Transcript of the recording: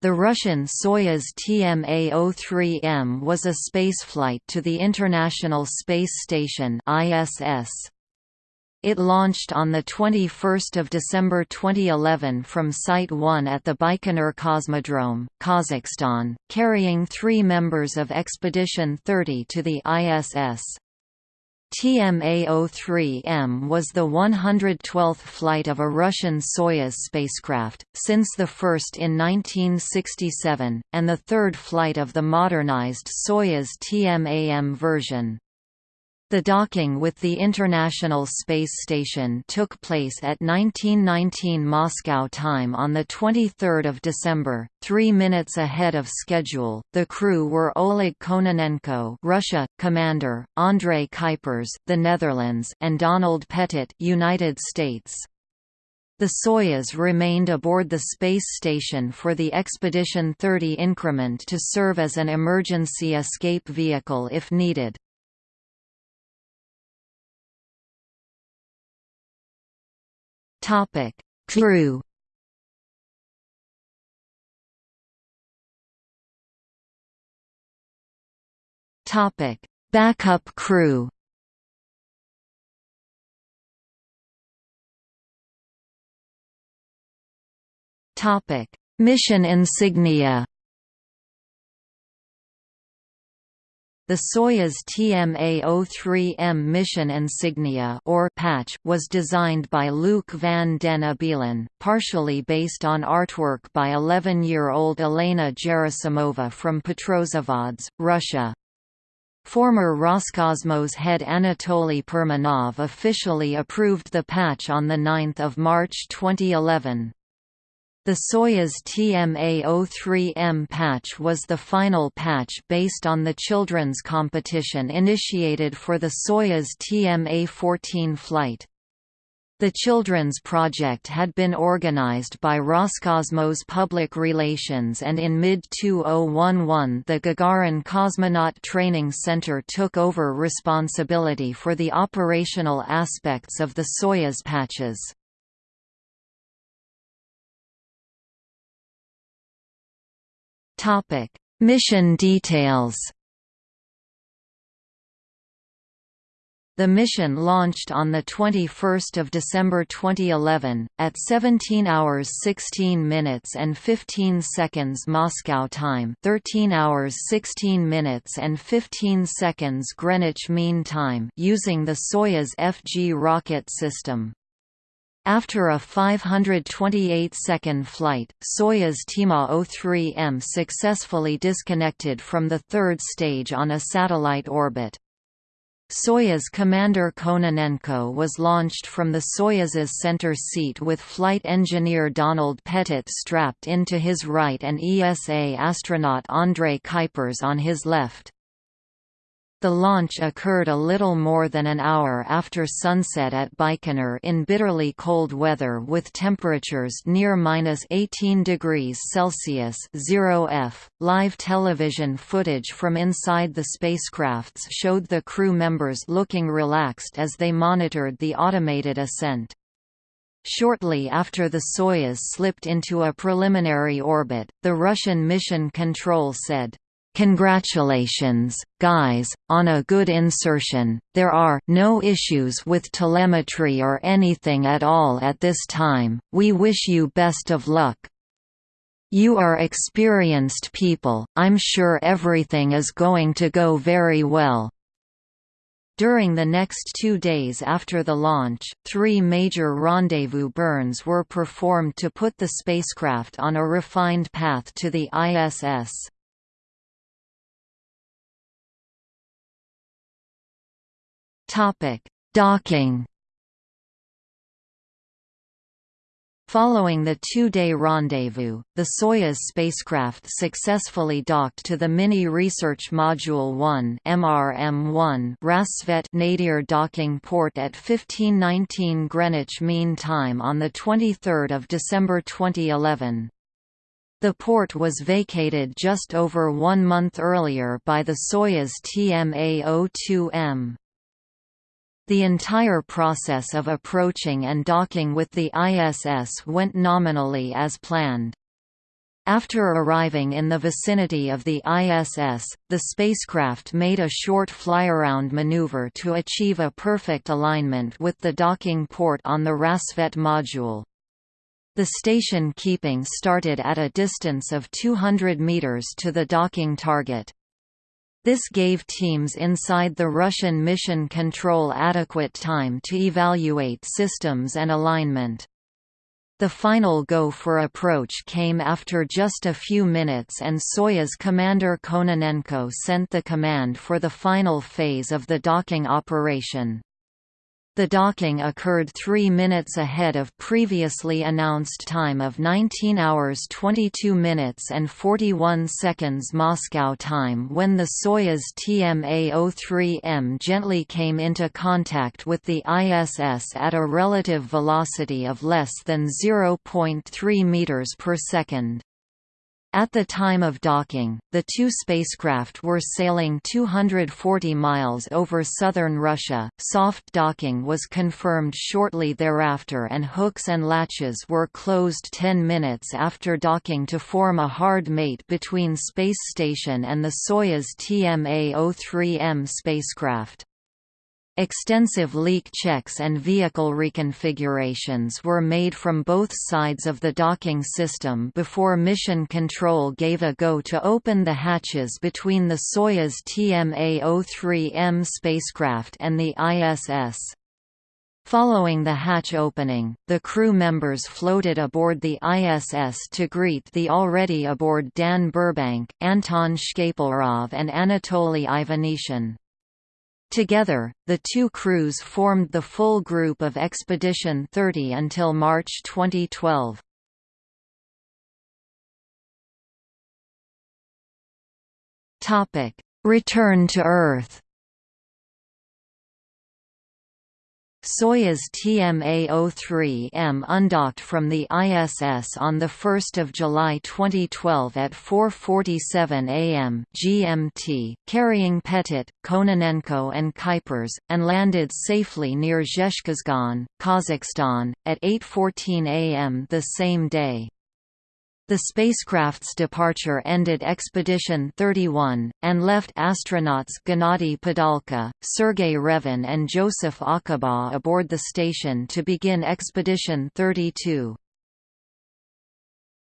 The Russian Soyuz TMA-03M was a spaceflight to the International Space Station ISS. It launched on 21 December 2011 from Site 1 at the Baikonur Cosmodrome, Kazakhstan, carrying three members of Expedition 30 to the ISS. TMA-03M was the 112th flight of a Russian Soyuz spacecraft, since the first in 1967, and the third flight of the modernized Soyuz TMA-M version. The docking with the International Space Station took place at 1919 Moscow time on the 23rd of December, 3 minutes ahead of schedule. The crew were Oleg Kononenko, Russia, commander, André Kuipers, the Netherlands, and Donald Pettit, United States. The Soyuz remained aboard the space station for the Expedition 30 increment to serve as an emergency escape vehicle if needed. Topic: Crew. Topic: Backup crew. Topic: Mission insignia. The Soyuz TMA-03M mission insignia or patch was designed by Luc van den Abelen, partially based on artwork by 11-year-old Elena Gerasimova from Petrozavodsk, Russia. Former Roscosmos head Anatoly Perminov officially approved the patch on 9 March 2011. The Soyuz TMA-03M patch was the final patch based on the children's competition initiated for the Soyuz TMA-14 flight. The children's project had been organized by Roscosmos Public Relations and in mid-2011 the Gagarin Cosmonaut Training Center took over responsibility for the operational aspects of the Soyuz patches. Topic: Mission details. The mission launched on 21 December 2011, at 17 hours 16 minutes and 15 seconds Moscow time 13 hours 16 minutes and 15 seconds Greenwich Mean Time using the Soyuz FG rocket system. After a 528-second flight, Soyuz TMA-03M successfully disconnected from the third stage on a satellite orbit. Soyuz commander Kononenko was launched from the Soyuz's center seat with flight engineer Donald Pettit strapped into his right and ESA astronaut André Kuipers on his left. The launch occurred a little more than an hour after sunset at Baikonur in bitterly cold weather with temperatures near minus 18 degrees Celsius 0 F. Live television footage from inside the spacecrafts showed the crew members looking relaxed as they monitored the automated ascent. Shortly after the Soyuz slipped into a preliminary orbit, the Russian Mission Control said, Congratulations, guys, on a good insertion. There are no issues with telemetry or anything at all at this time. We wish you best of luck. You are experienced people, I'm sure everything is going to go very well. During the next two days after the launch, three major rendezvous burns were performed to put the spacecraft on a refined path to the ISS. Topic: Docking. Following the two-day rendezvous, the Soyuz spacecraft successfully docked to the Mini Research Module 1 (MRM-1) Rassvet Nadir docking port at 1519 Greenwich Mean Time on the 23rd of December 2011. The port was vacated just over one month earlier by the Soyuz TMA-02M. The entire process of approaching and docking with the ISS went nominally as planned. After arriving in the vicinity of the ISS, the spacecraft made a short flyaround maneuver to achieve a perfect alignment with the docking port on the Rassvet module. The station keeping started at a distance of 200 meters to the docking target. This gave teams inside the Russian mission control adequate time to evaluate systems and alignment. The final go for approach came after just a few minutes and Soyuz commander Kononenko sent the command for the final phase of the docking operation. The docking occurred three minutes ahead of previously announced time of 19 hours 22 minutes and 41 seconds Moscow time when the Soyuz TMA-03M gently came into contact with the ISS at a relative velocity of less than 0.3 meters per second. At the time of docking, the two spacecraft were sailing 240 miles over southern Russia. Soft docking was confirmed shortly thereafter, and hooks and latches were closed 10 minutes after docking to form a hard mate between Space Station and the Soyuz TMA-03M spacecraft. Extensive leak checks and vehicle reconfigurations were made from both sides of the docking system before Mission Control gave a go to open the hatches between the Soyuz TMA-03M spacecraft and the ISS. Following the hatch opening, the crew members floated aboard the ISS to greet the already aboard Dan Burbank, Anton Shkaplerov and Anatoly Ivanishin. Together, the two crews formed the full group of Expedition 30 until March 2012. Return to Earth Soyuz TMA-03M undocked from the ISS on 1 July 2012 at 4.47 am GMT, carrying Pettit, Kononenko and Kuipers, and landed safely near Zhezkazgan, Kazakhstan, at 8.14 am the same day. The spacecraft's departure ended Expedition 31, and left astronauts Gennady Padalka, Sergei Revin and Joseph Acaba aboard the station to begin Expedition 32.